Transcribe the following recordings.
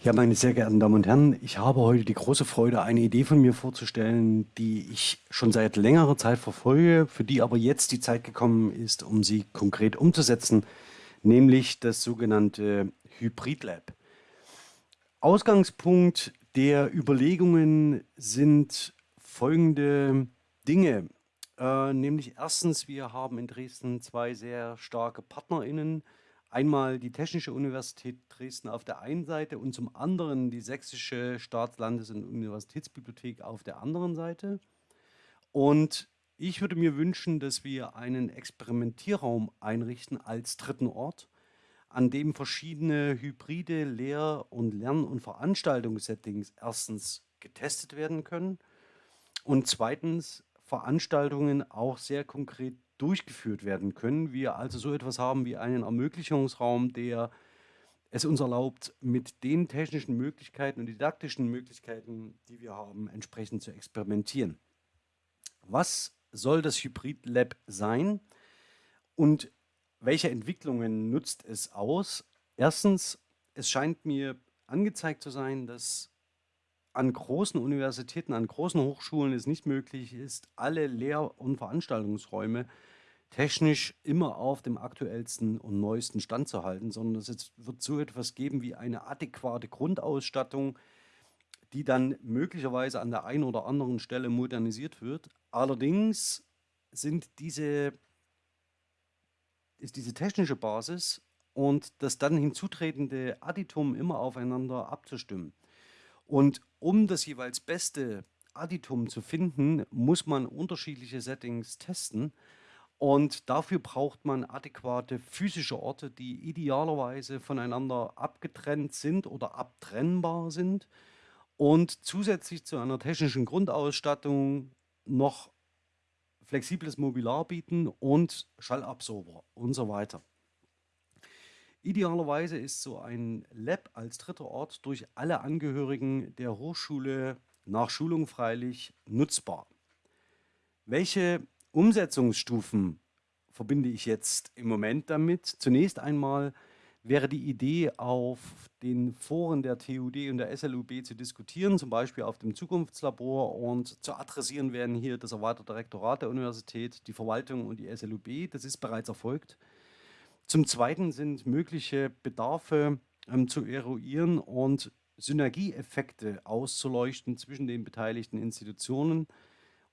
Ja, meine sehr geehrten Damen und Herren, ich habe heute die große Freude, eine Idee von mir vorzustellen, die ich schon seit längerer Zeit verfolge, für die aber jetzt die Zeit gekommen ist, um sie konkret umzusetzen, nämlich das sogenannte Hybrid Lab. Ausgangspunkt der Überlegungen sind folgende Dinge, äh, nämlich erstens, wir haben in Dresden zwei sehr starke PartnerInnen, einmal die Technische Universität Dresden auf der einen Seite und zum anderen die Sächsische Staatslandes- und Universitätsbibliothek auf der anderen Seite. Und ich würde mir wünschen, dass wir einen Experimentierraum einrichten als dritten Ort, an dem verschiedene hybride Lehr- und Lern- und Veranstaltungssettings erstens getestet werden können und zweitens Veranstaltungen auch sehr konkret durchgeführt werden können. Wir also so etwas haben wie einen Ermöglichungsraum, der es uns erlaubt, mit den technischen Möglichkeiten und didaktischen Möglichkeiten, die wir haben, entsprechend zu experimentieren. Was soll das Hybrid Lab sein und welche Entwicklungen nutzt es aus? Erstens, es scheint mir angezeigt zu sein, dass an großen Universitäten, an großen Hochschulen es nicht möglich ist, alle Lehr- und Veranstaltungsräume technisch immer auf dem aktuellsten und neuesten Stand zu halten, sondern es wird so etwas geben wie eine adäquate Grundausstattung, die dann möglicherweise an der einen oder anderen Stelle modernisiert wird. Allerdings sind diese, ist diese technische Basis und das dann hinzutretende Additum immer aufeinander abzustimmen. Und um das jeweils beste Additum zu finden, muss man unterschiedliche Settings testen. Und dafür braucht man adäquate physische Orte, die idealerweise voneinander abgetrennt sind oder abtrennbar sind und zusätzlich zu einer technischen Grundausstattung noch flexibles Mobiliar bieten und Schallabsorber und so weiter. Idealerweise ist so ein Lab als dritter Ort durch alle Angehörigen der Hochschule nach Schulung freilich nutzbar. Welche Umsetzungsstufen verbinde ich jetzt im Moment damit? Zunächst einmal wäre die Idee, auf den Foren der TUD und der SLUB zu diskutieren, zum Beispiel auf dem Zukunftslabor und zu adressieren werden hier das erweiterte Rektorat der Universität, die Verwaltung und die SLUB. Das ist bereits erfolgt. Zum Zweiten sind mögliche Bedarfe ähm, zu eruieren und Synergieeffekte auszuleuchten zwischen den beteiligten Institutionen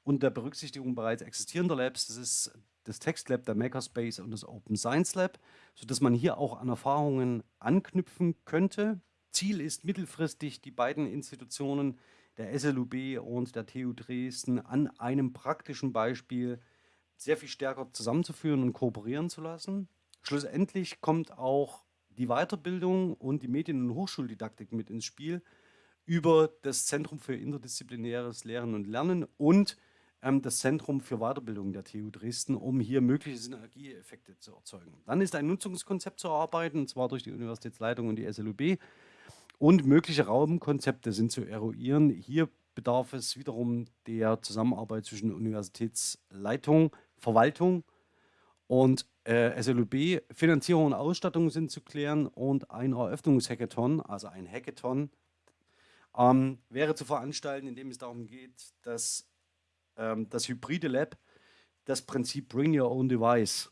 und der Berücksichtigung bereits existierender Labs. Das ist das Textlab, der Makerspace und das Open Science Lab, sodass man hier auch an Erfahrungen anknüpfen könnte. Ziel ist mittelfristig, die beiden Institutionen der SLUB und der TU Dresden an einem praktischen Beispiel sehr viel stärker zusammenzuführen und kooperieren zu lassen. Schlussendlich kommt auch die Weiterbildung und die Medien- und Hochschuldidaktik mit ins Spiel über das Zentrum für interdisziplinäres Lehren und Lernen und ähm, das Zentrum für Weiterbildung der TU Dresden, um hier mögliche Synergieeffekte zu erzeugen. Dann ist ein Nutzungskonzept zu erarbeiten, und zwar durch die Universitätsleitung und die SLUB. Und mögliche Raumkonzepte sind zu eruieren. Hier bedarf es wiederum der Zusammenarbeit zwischen Universitätsleitung, Verwaltung und äh, SLUB, Finanzierung und Ausstattung sind zu klären und ein Eröffnungshackathon, also ein Hackathon, ähm, wäre zu veranstalten, indem es darum geht, dass ähm, das hybride Lab das Prinzip Bring Your Own Device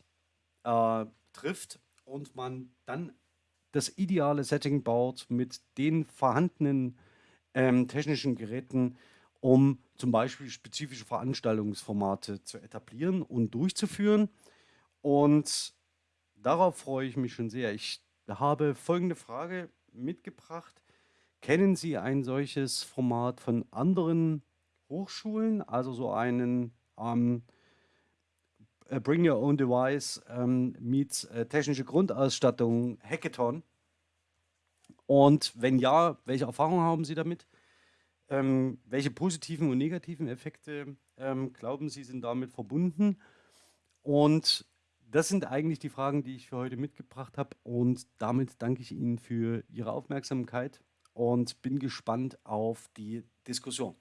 äh, trifft und man dann das ideale Setting baut mit den vorhandenen ähm, technischen Geräten, um zum Beispiel spezifische Veranstaltungsformate zu etablieren und durchzuführen. Und darauf freue ich mich schon sehr. Ich habe folgende Frage mitgebracht. Kennen Sie ein solches Format von anderen Hochschulen, also so einen ähm, äh, Bring Your Own Device ähm, meets äh, technische Grundausstattung Hackathon? Und wenn ja, welche Erfahrungen haben Sie damit? Ähm, welche positiven und negativen Effekte ähm, glauben Sie sind damit verbunden? Und das sind eigentlich die Fragen, die ich für heute mitgebracht habe und damit danke ich Ihnen für Ihre Aufmerksamkeit und bin gespannt auf die Diskussion.